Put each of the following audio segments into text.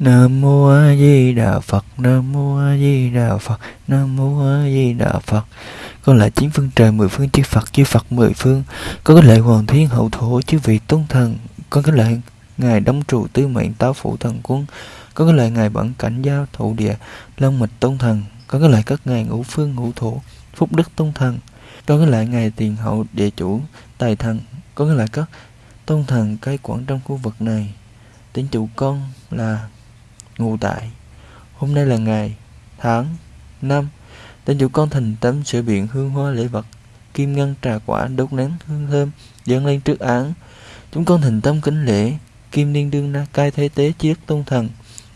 Nam mô A Di Đà Phật, Nam mô A Di Đà Phật, Nam mô A Di Đà Phật. Con lại chín phương trời mười phương chư Phật, chư Phật mười phương. Con cái lệ hoàng thiên hậu thổ chư vị tôn thần. Con cái lệ ngài đông trụ tư mệnh táo phụ thần quân. Con cái lệ ngài bản cảnh giao thụ địa long mịch tôn thần. Con cái lệ các ngài ngũ phương ngũ thổ phúc đức tôn thần. Con cái lệ ngài tiền hậu địa chủ tài thần. Con cái lệ các tôn thần cai quản trong khu vực này. Tính chủ con là ngụ tại. Hôm nay là ngày, tháng năm, tên chủ con thành tấm sửa biện hương hoa lễ vật, kim ngân trà quả đốt nén hương thơm, dâng lên trước án. Chúng con thành tâm kính lễ, kim niên đương na cai thế tế chiết tôn thần.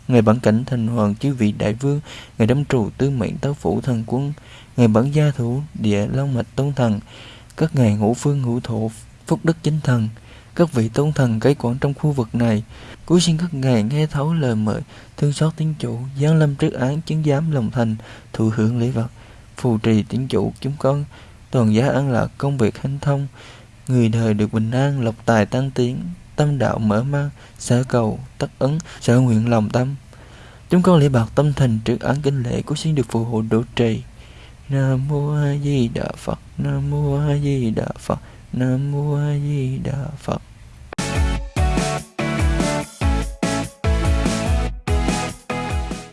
Ngày bản cảnh thành hoàng chư vị đại vương ngày đâm trù tư mệnh táo phủ thần quân ngày bản gia thủ địa long mạch tôn thần. Các ngày ngũ phương ngũ thổ, phúc đức chính thần các vị tôn thần cai quản trong khu vực này. Cúi xin các ngài nghe thấu lời mời, thương xót tiến chủ, giáng lâm trước án, chứng giám lòng thành, thụ hưởng lễ vật. Phù trì tiến chủ chúng con, toàn giá an lạc công việc hanh thông. Người đời được bình an, lộc tài tăng tiến, tâm đạo mở mang sở cầu, tất ấn sở nguyện lòng tâm. Chúng con lễ bạc tâm thành trước án kinh lễ của xin được phù hộ độ trì. Nam mô a di đà phật, nam mô a di đà phật, nam mô a di đà phật.